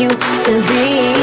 you still be.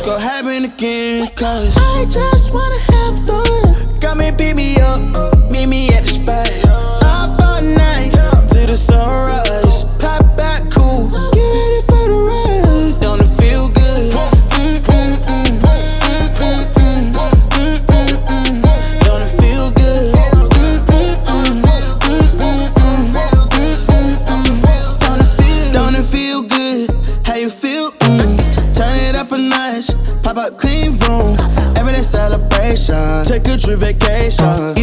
It's gon' happen again, cause I just wanna have fun. Got me beat me up. vacation.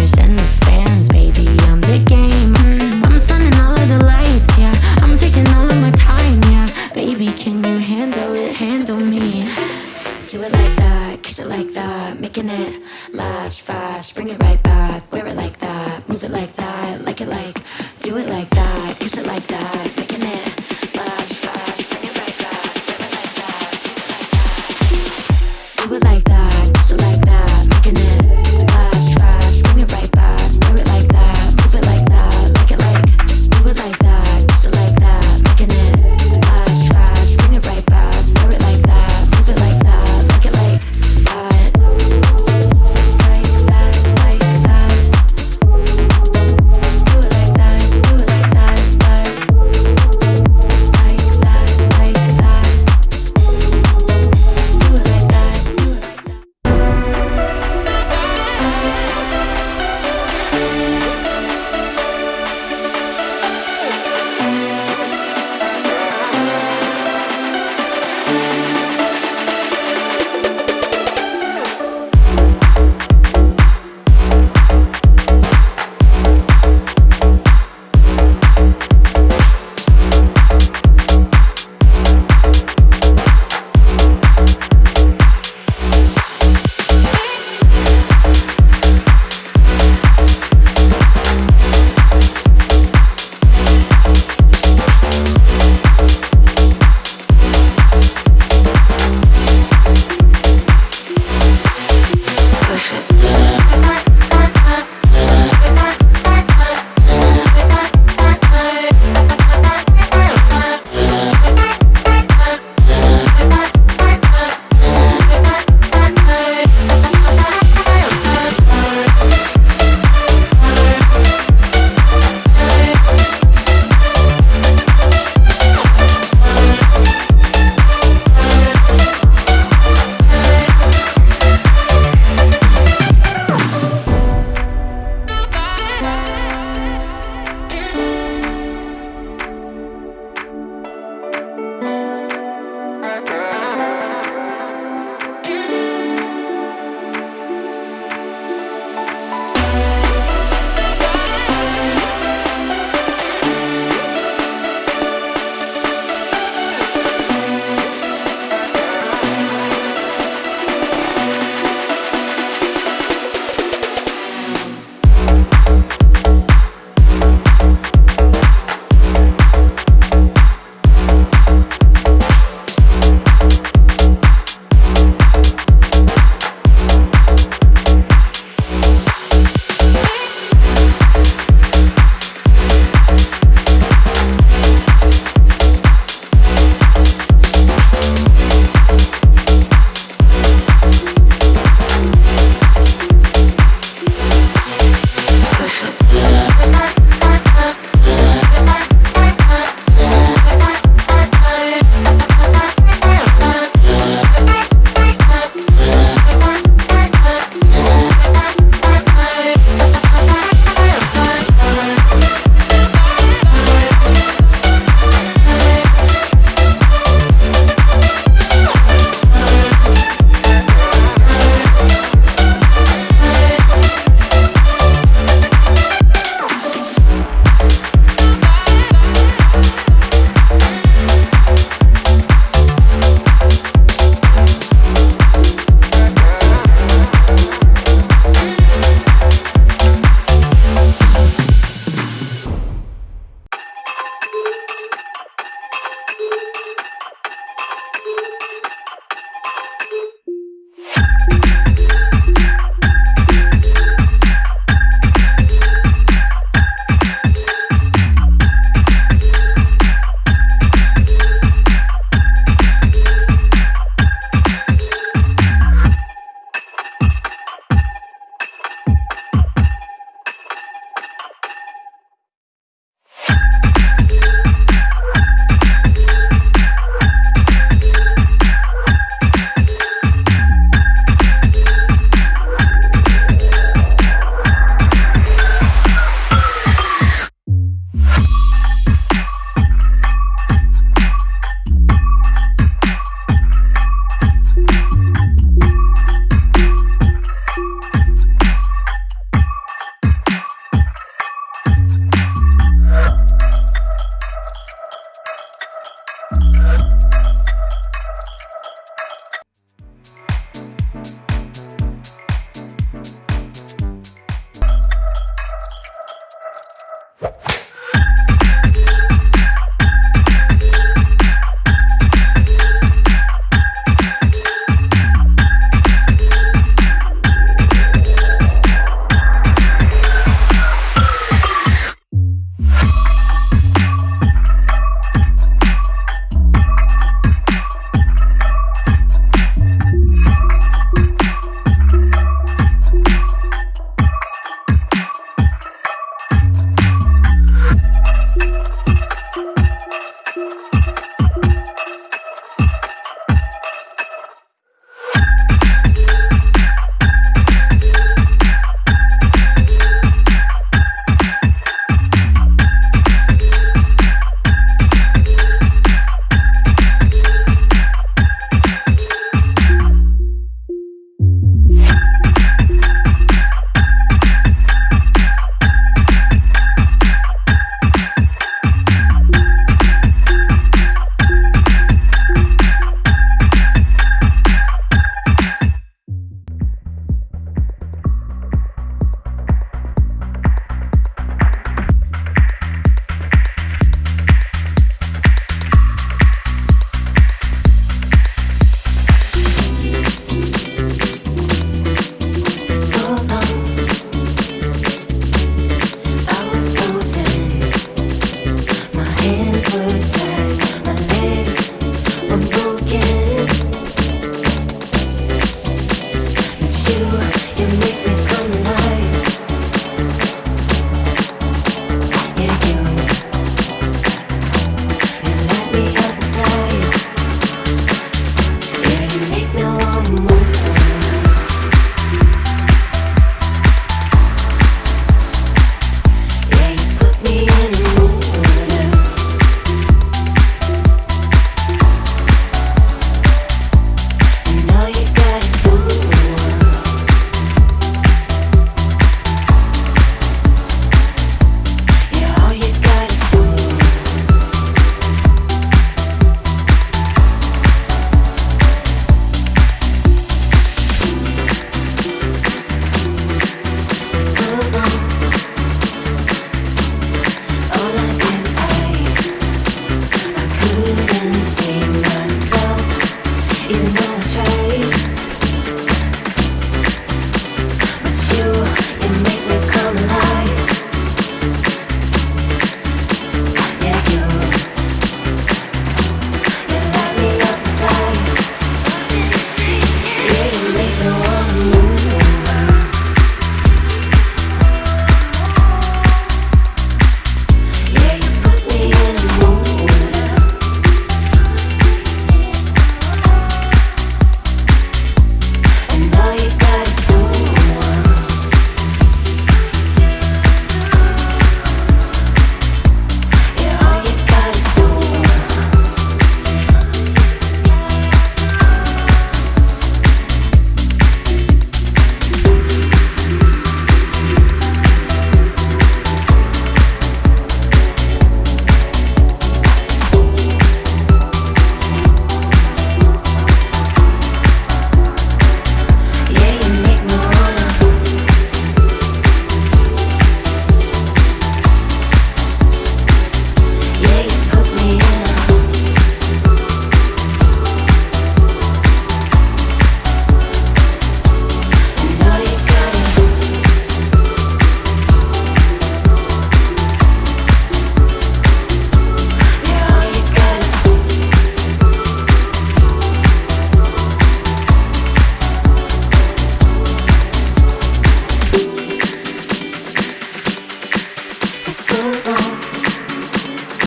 others and